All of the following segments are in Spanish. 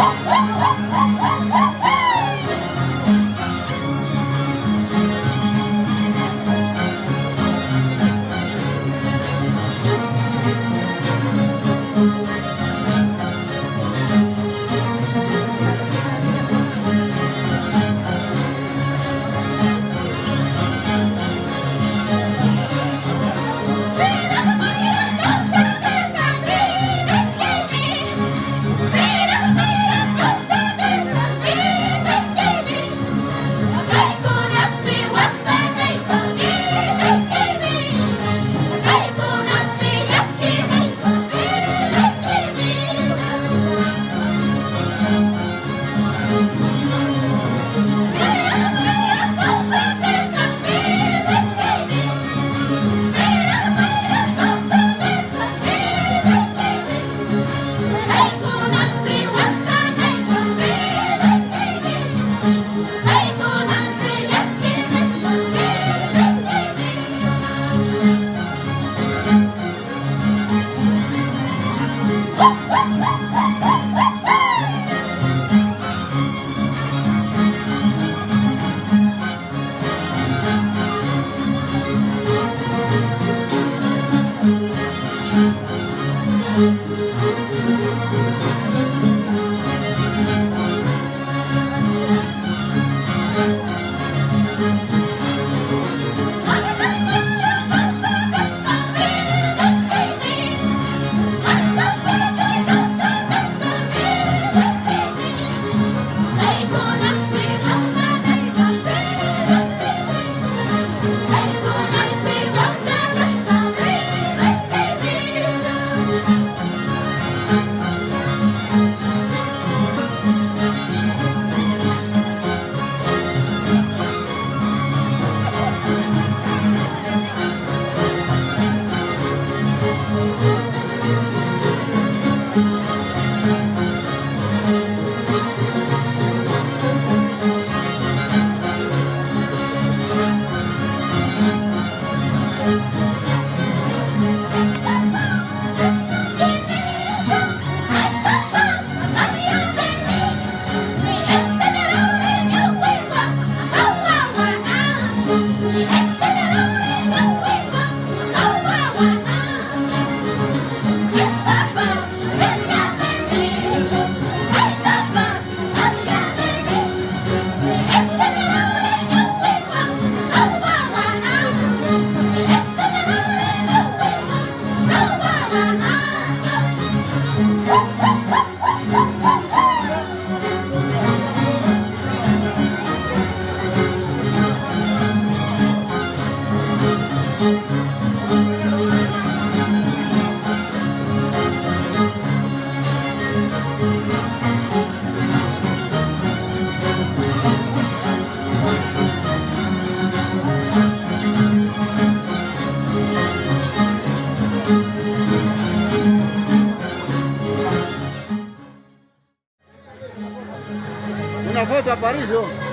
Oh, Una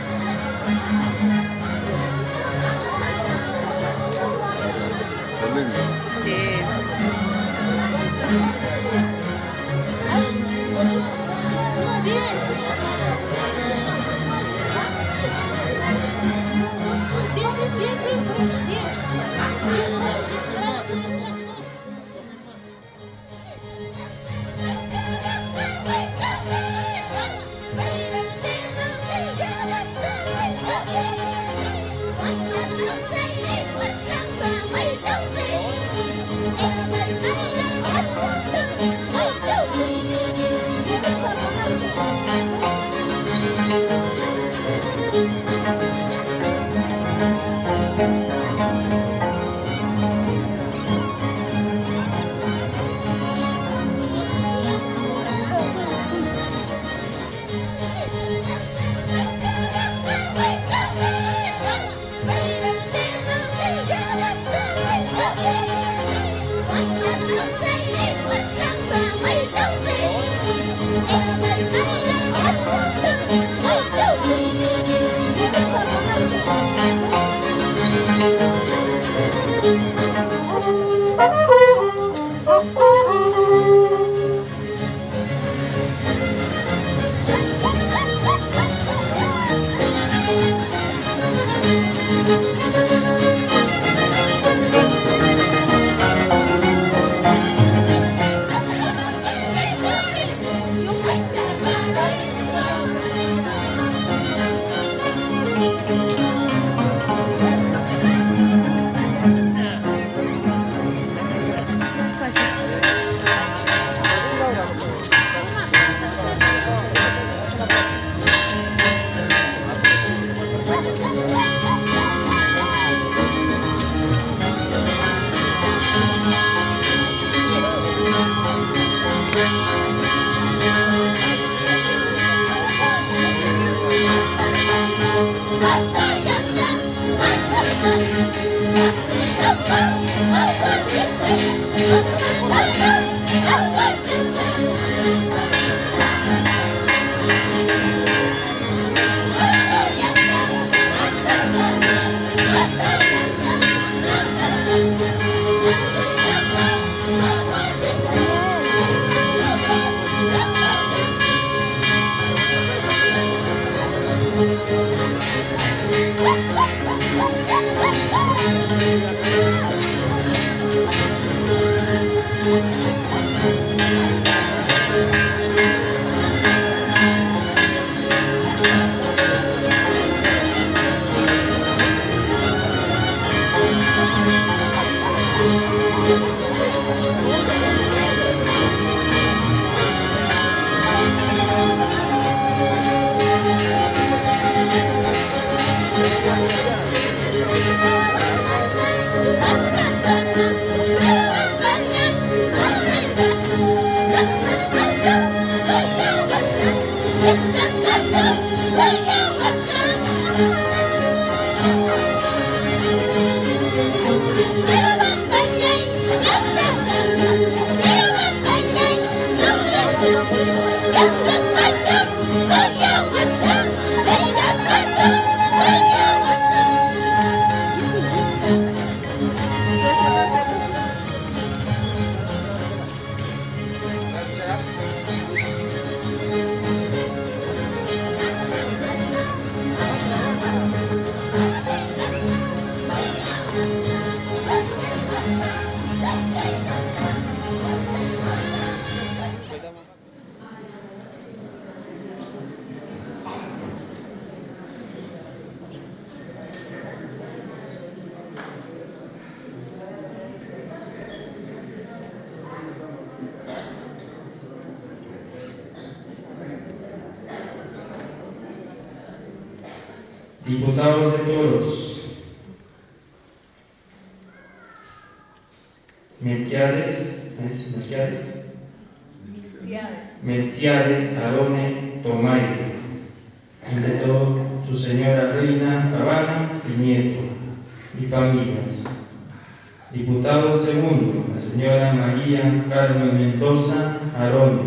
Segundo, la señora María Carmen Mendoza Arone,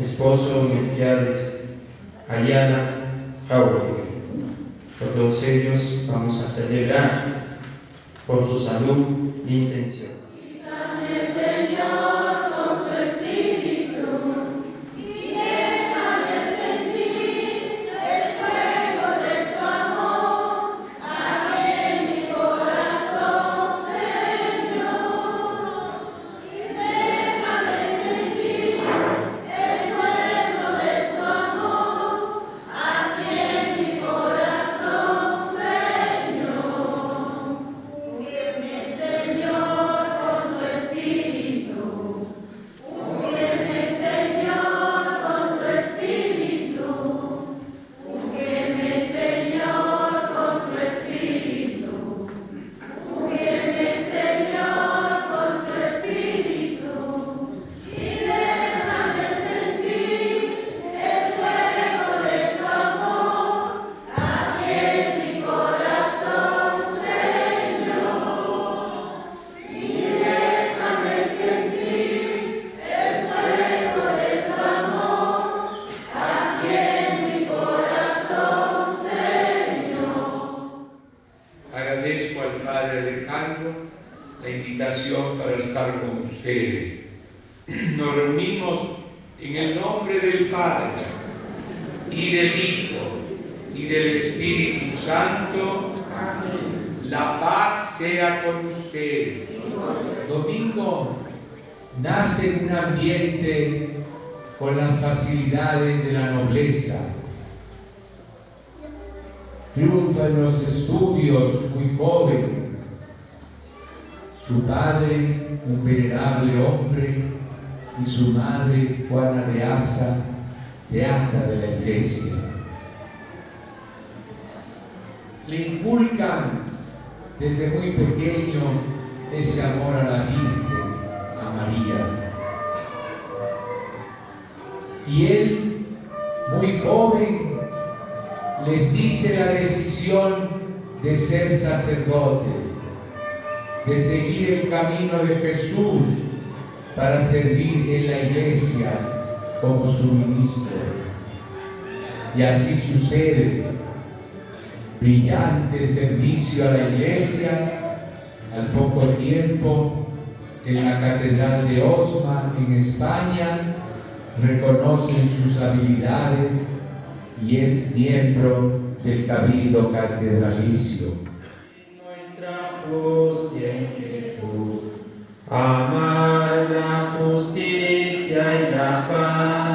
esposo Melquiades Ayala Jauregui. Por todos ellos vamos a celebrar por su salud e intención. La paz sea con ustedes. Domingo nace en un ambiente con las facilidades de la nobleza. Triunfa en los estudios muy joven. Su padre, un venerable hombre, y su madre, Juana de Asa, beata de la iglesia. Le inculcan desde muy pequeño ese amor a la Virgen, a María. Y él, muy joven, les dice la decisión de ser sacerdote, de seguir el camino de Jesús para servir en la iglesia como su ministro. Y así sucede. Brillante servicio a la iglesia, al poco tiempo en la Catedral de Osma en España, reconocen sus habilidades y es miembro del Cabildo Catedralicio. Nuestra hostia inquietud, amar la justicia y la paz.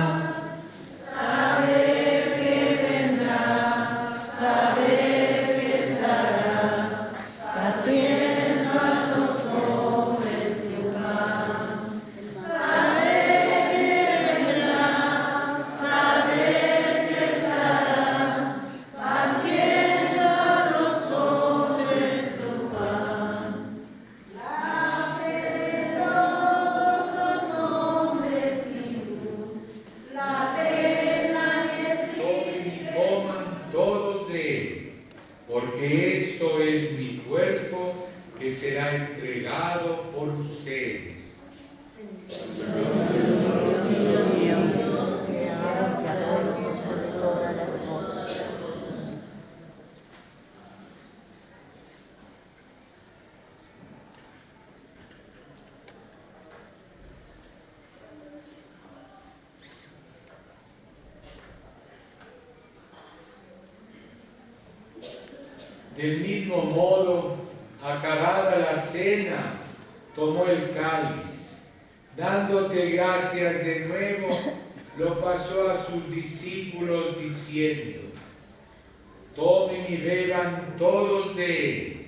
Del mismo modo, acabada la cena, tomó el cáliz, dándote gracias de nuevo, lo pasó a sus discípulos diciendo, tomen y beban todos de él,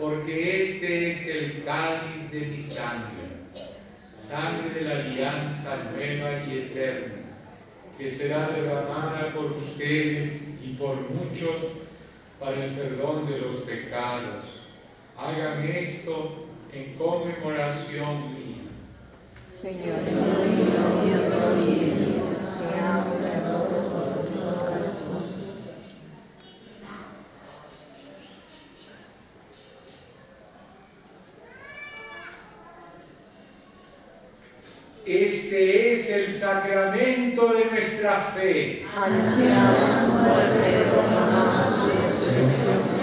porque este es el cáliz de mi sangre, sangre de la alianza nueva y eterna, que será derramada por ustedes y por muchos para el perdón de los pecados. Hagan esto en conmemoración mía. Señor Dios mío, Este es el sacramento de nuestra fe. Anunciamos tu muerte, proclamamos su resurrección.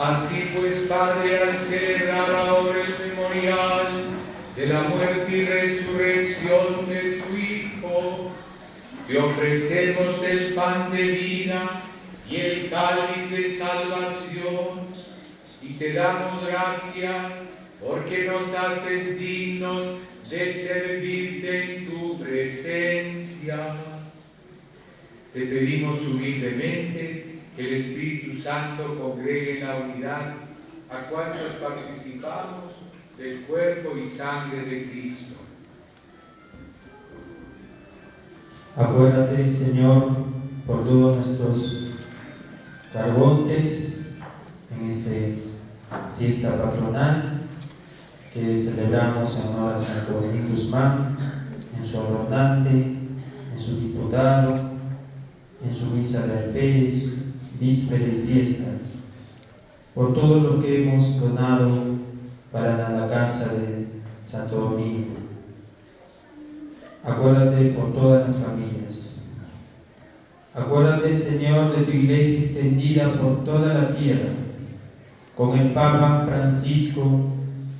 Así pues, Padre, al celebrar ahora el memorial de la muerte y resurrección de tu Hijo, te ofrecemos el pan de vida y el cáliz de salvación, y te damos gracias porque nos haces dignos de servirte en tu presencia. Te pedimos humildemente que el Espíritu Santo congregue la unidad a cuantos participamos del cuerpo y sangre de Cristo. Acuérdate, Señor, por todos nuestros carbontes en esta fiesta patronal que celebramos en honor a Santo Domingo Guzmán, en su adornante, en su diputado, en su misa de alférez, víspera y fiesta, por todo lo que hemos donado para la casa de Santo Domingo. Acuérdate por todas las familias. Acuérdate, Señor, de tu iglesia extendida por toda la tierra, con el Papa Francisco,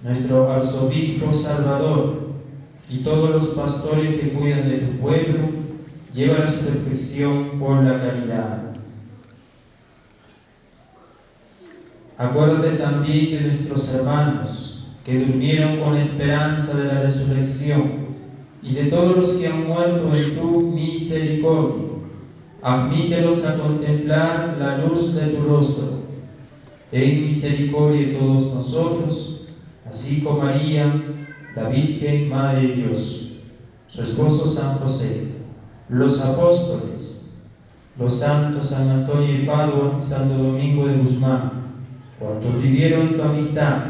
nuestro arzobispo Salvador, y todos los pastores que cuidan de tu pueblo, lleva su perfección por la caridad. Acuérdate también de nuestros hermanos que durmieron con esperanza de la resurrección y de todos los que han muerto en tu misericordia. Admítelos a contemplar la luz de tu rostro. Ten misericordia de todos nosotros, así como María, la Virgen Madre de Dios, su esposo San José, los apóstoles, los santos San Antonio de Padua, Santo Domingo de Guzmán, cuantos vivieron tu amistad,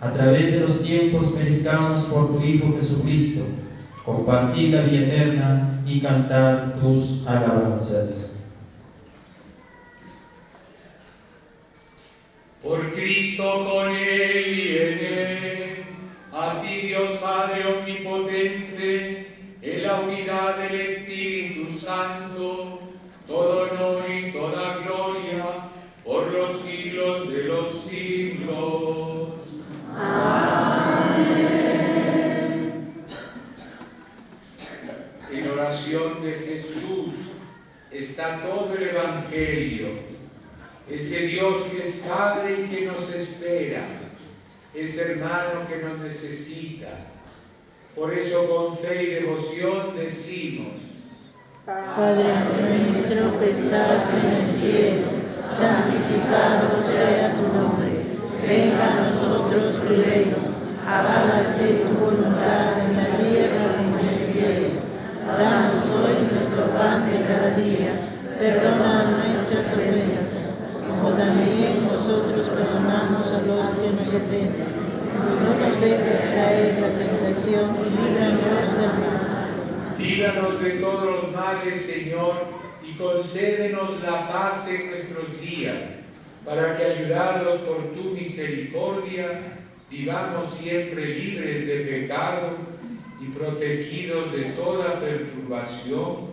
a través de los tiempos merezcamos por tu Hijo Jesucristo, compartir la vida eterna y cantar tus alabanzas. Por Cristo con Él y en Él, a ti Dios Padre Omnipotente, en la unidad del Espíritu Santo, todo honor y toda gloria por los siglos de los siglos. En oración de Jesús está todo el Evangelio. Ese Dios que es Padre y que nos espera, ese hermano que nos necesita. Por eso con fe y devoción decimos, Padre nuestro que estás en el cielo, santificado sea tu nombre. Venga a nosotros tu reino. Hágase tu voluntad en la tierra como en el cielo. Danos hoy nuestro pan de cada día. Perdona también nosotros perdonamos a los que nos ofenden. No nos dejes caer la tentación y líbranos del mal. líbranos de todos los males, Señor, y concédenos la paz en nuestros días, para que ayudados por tu misericordia, vivamos siempre libres de pecado y protegidos de toda perturbación,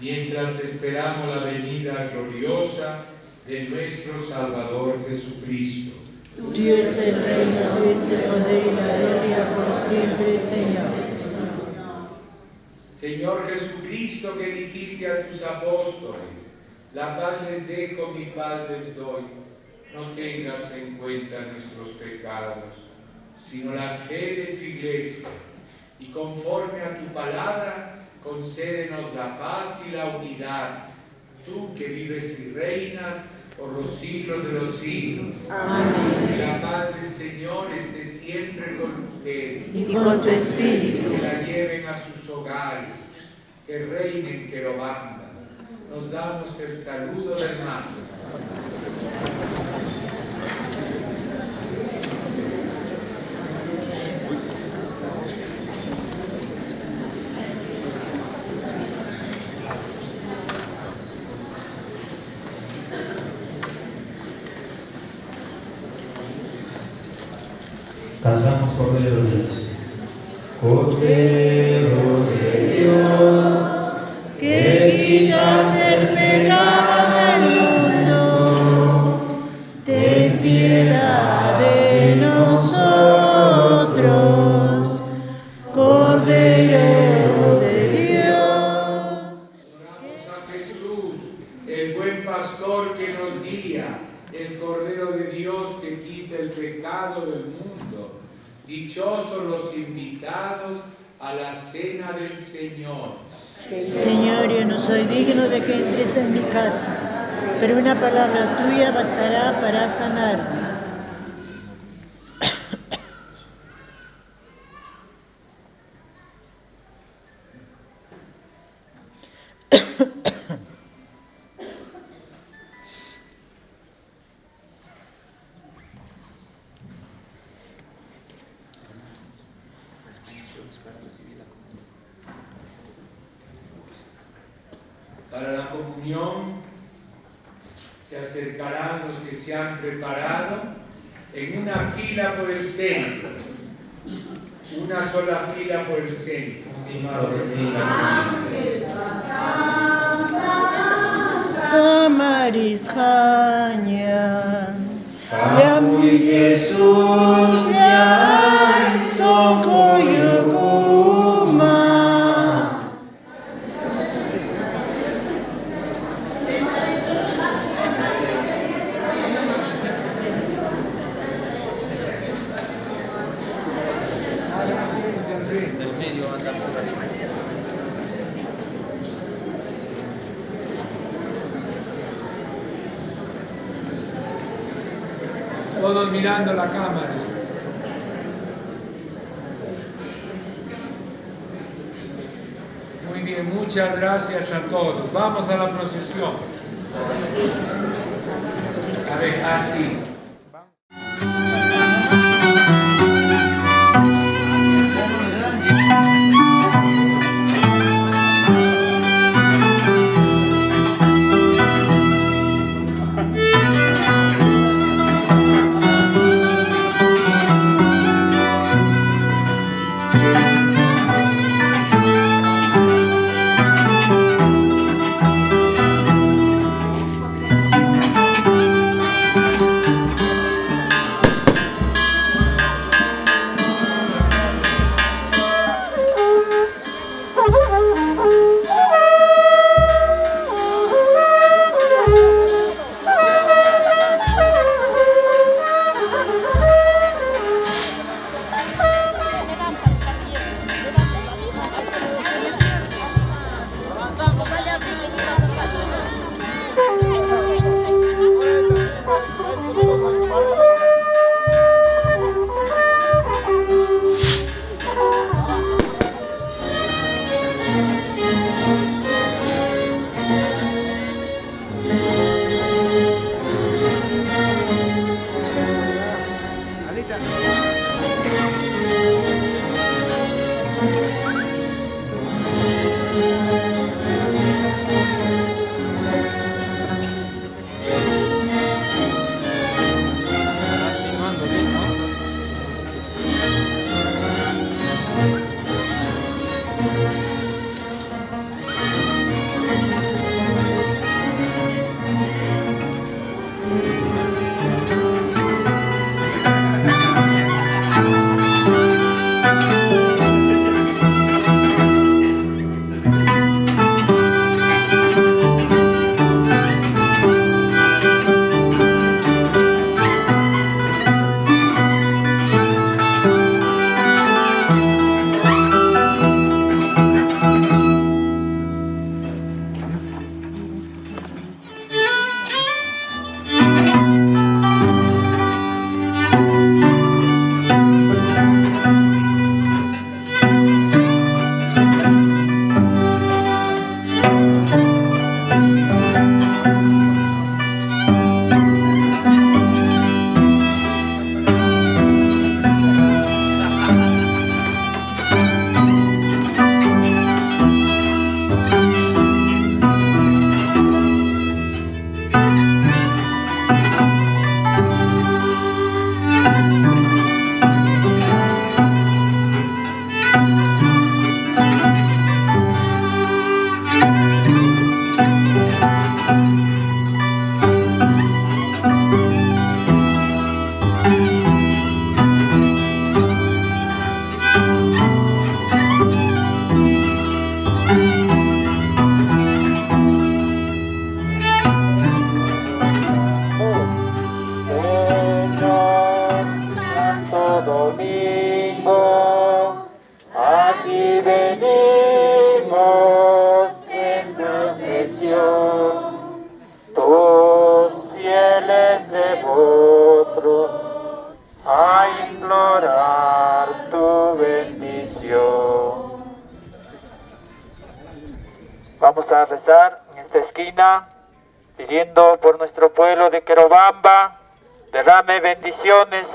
mientras esperamos la venida gloriosa de nuestro Salvador Jesucristo. Tuyo es el reino, tuyo es el poder y la gloria por siempre, Señor. Señor Jesucristo, que dijiste a tus apóstoles, la paz les dejo, mi paz les doy. No tengas en cuenta nuestros pecados, sino la fe de tu iglesia. Y conforme a tu palabra, concédenos la paz y la unidad. Tú que vives y reinas por los siglos de los siglos. Amén. Que la paz del Señor esté siempre con ustedes. Y con tu espíritu. Que la lleven a sus hogares, que reinen, que lo bandan. Nos damos el saludo del hermano. 固定 palabra tuya Todos mirando la cámara. Muy bien, muchas gracias a todos. Vamos a la procesión. A ver, así.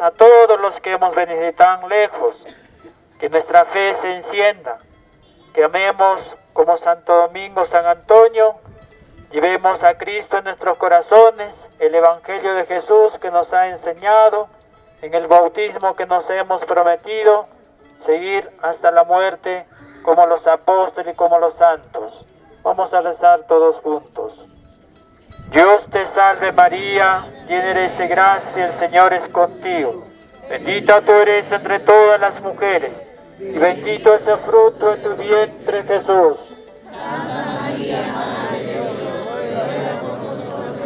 A todos los que hemos venido tan lejos, que nuestra fe se encienda, que amemos como Santo Domingo, San Antonio, llevemos a Cristo en nuestros corazones, el Evangelio de Jesús que nos ha enseñado, en el bautismo que nos hemos prometido, seguir hasta la muerte como los apóstoles y como los santos. Vamos a rezar todos juntos. Dios te salve María, llena eres de gracia, el Señor es contigo. Bendita tú eres entre todas las mujeres, y bendito es el fruto de tu vientre Jesús. Santa María, Dios, por nosotros,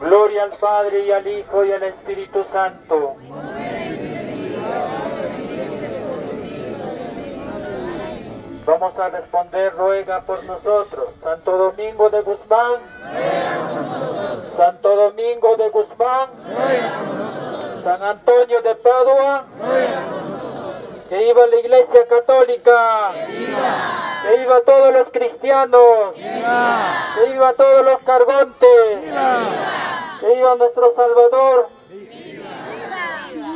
Gloria al Padre y al Hijo y al Espíritu Santo. Vamos a responder, ruega por nosotros. Santo Domingo de Guzmán. Santo Domingo de Guzmán. San Antonio de Padua. Que iba la Iglesia Católica. Que iba todos los cristianos. Que iba todos los cargontes. Que iba nuestro Salvador.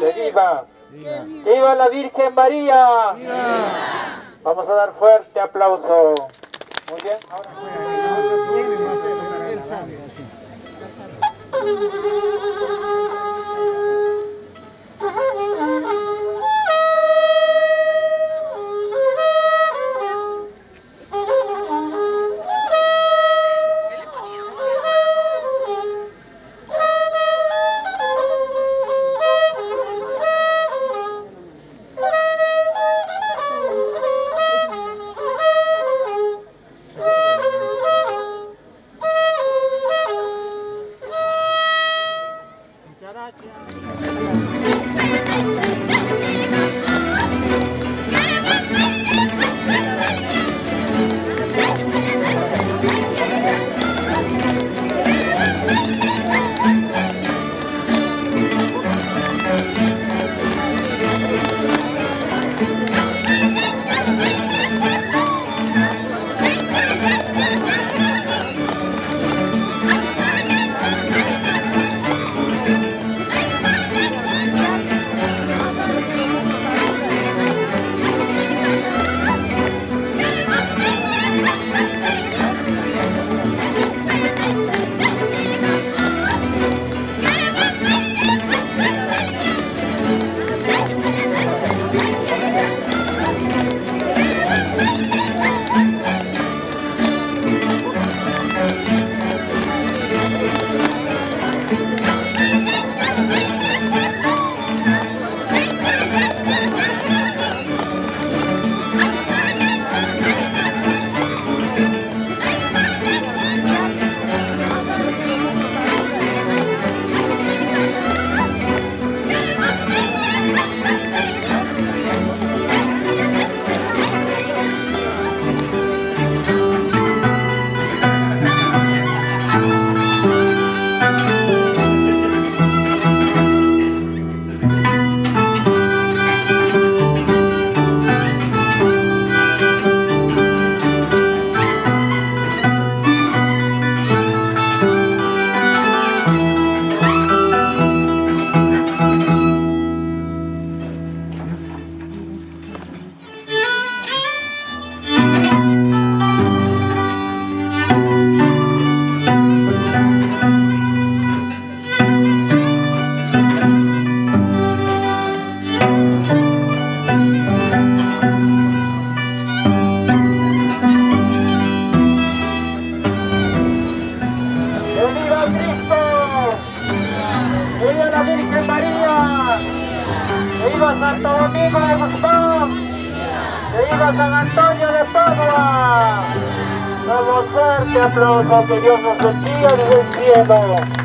Que viva. Que iba la Virgen María. Vamos a dar fuerte aplauso. Muy bien. Ahora... que Dios nos bendiga desde el cielo.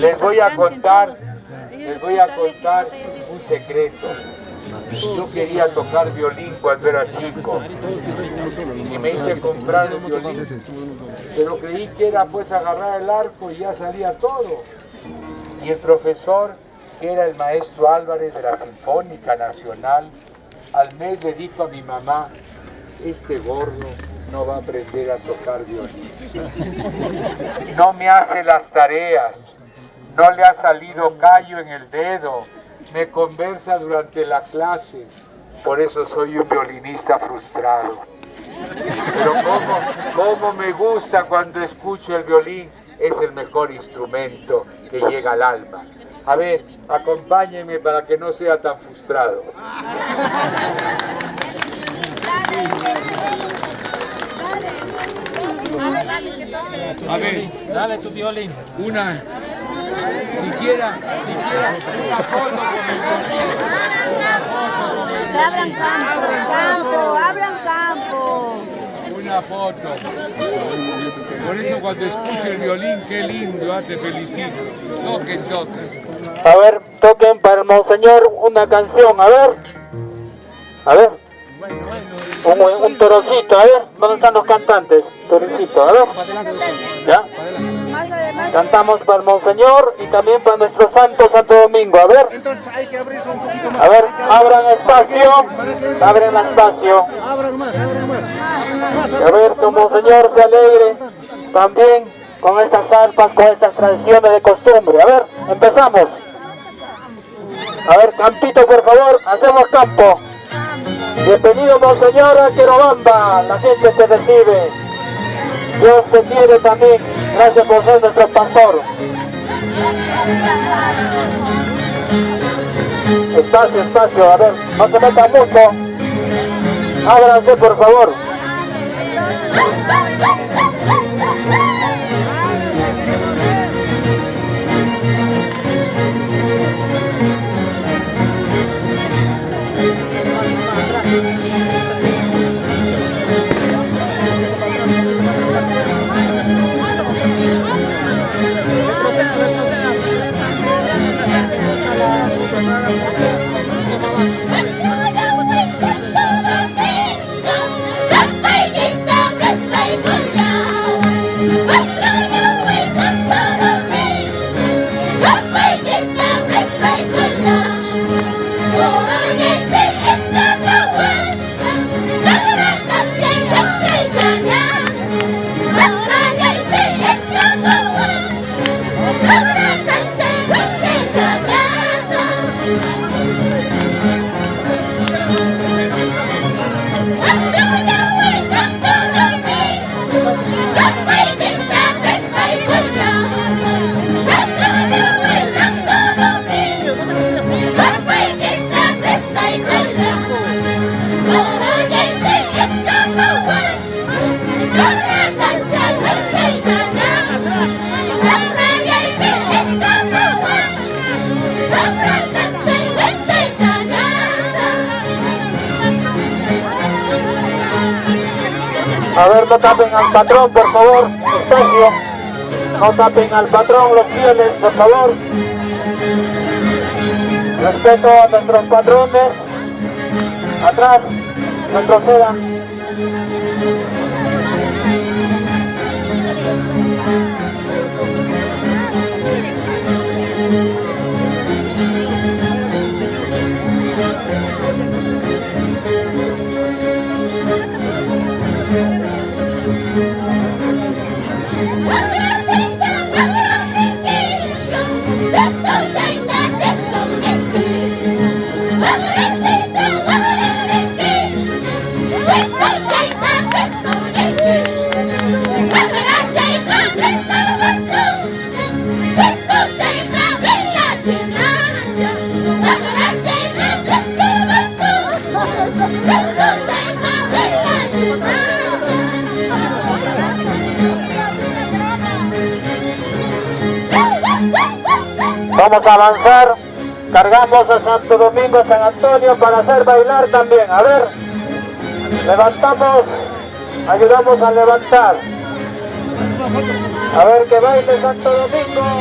Les voy a contar, les voy a contar un secreto. Yo quería tocar violín cuando era chico y me hice comprar un violín, pero creí que era pues agarrar el arco y ya salía todo. Y el profesor, que era el maestro Álvarez de la Sinfónica Nacional, al mes le dijo a mi mamá, este gordo no va a aprender a tocar violín. No me hace las tareas, no le ha salido callo en el dedo, me conversa durante la clase, por eso soy un violinista frustrado. Pero cómo, cómo me gusta cuando escucho el violín, es el mejor instrumento que llega al alma. A ver, acompáñenme para que no sea tan frustrado. A ver, Dale tu violín. una, siquiera, siquiera una foto con el. Abran campo, campo, abran campo. Una foto. Por eso cuando escucho el violín, qué lindo, ah, te felicito. Toquen, toquen. A ver, toquen para el monseñor una canción, a ver. A ver. Un, un torocito, a ver. ¿Dónde están los cantantes? Torocito, a ver. ¿Ya? Cantamos para el monseñor y también para nuestro santo Santo Domingo, a ver. Entonces hay que abrirse un poquito más. A ver, abran espacio, abren espacio. Abran más, abran más. Más, Y a ver, tu monseñor se alegre también con estas arpas, con estas tradiciones de costumbre. A ver, empezamos. A ver, campito, por favor, hacemos campo. Bienvenido, monseñor, a Querobamba. La gente te recibe. Dios te quiere también. Gracias por ser nuestro pastor. Espacio, espacio, a ver, no se meta mucho. Ábranse, por favor. No tapen al patrón, por favor. Espacio. No tapen al patrón, los fieles, por favor. Respeto a nuestros patrones. Atrás, retrocedan. Vamos a avanzar. Cargamos a Santo Domingo, San Antonio para hacer bailar también. A ver, levantamos, ayudamos a levantar. A ver que baile Santo Domingo.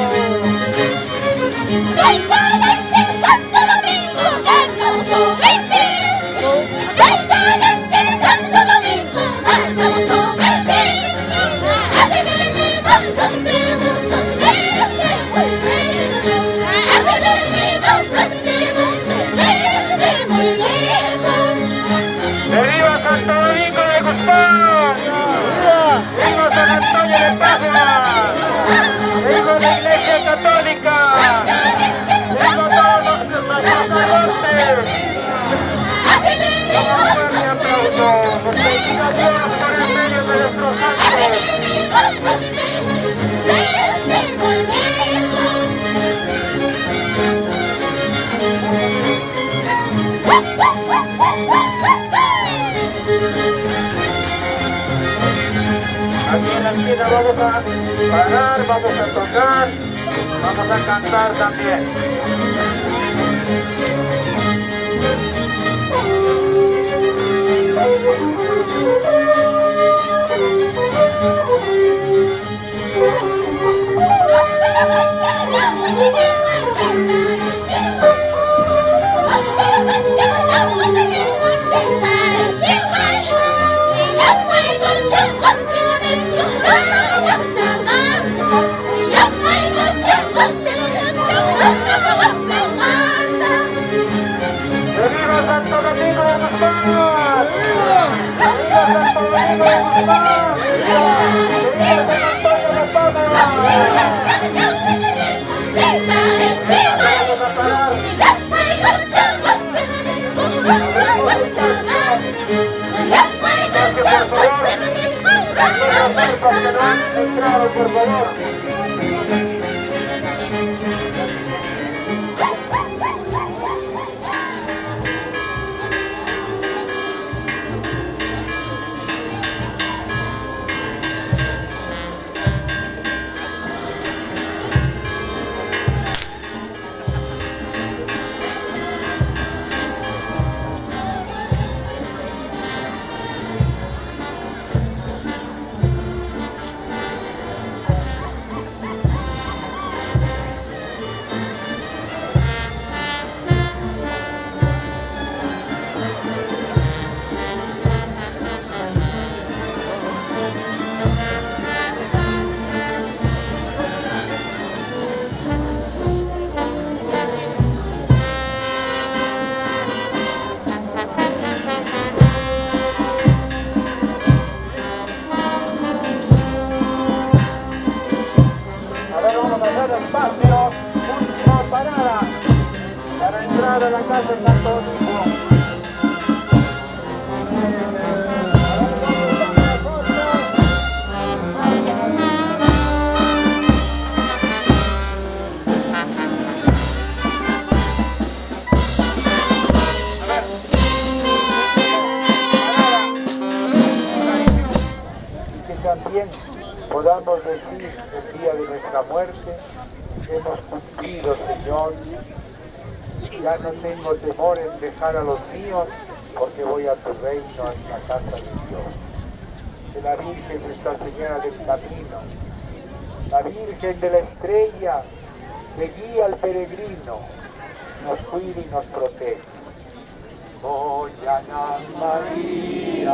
Podamos decir el día de nuestra muerte, hemos cumplido, Señor, ya no tengo temor en dejar a los míos, porque voy a tu reino, en la casa de Dios. de la Virgen Nuestra Señora del Camino, la Virgen de la Estrella que guía al peregrino, nos cuida y nos protege. Oh, Ana María,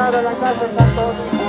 para entrar a la casa Domingo.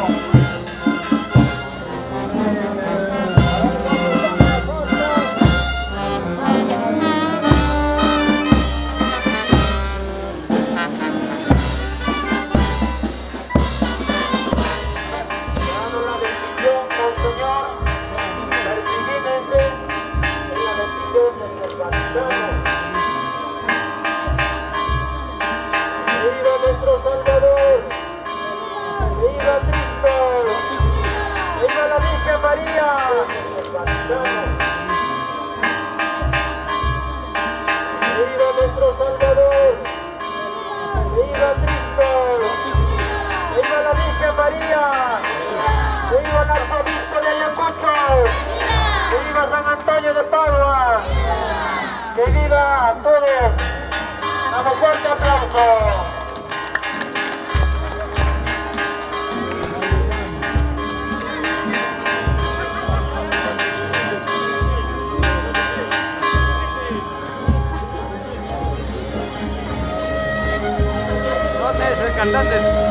Colombia. ¡Viva nuestro Salvador! ¡Viva Cristo! ¡Viva la Virgen María! Que ¡Viva el arzobispo de Ayacucho! ¡Viva San Antonio de Padua! ¡Que viva a todos! Fuerte aplauso! conduct this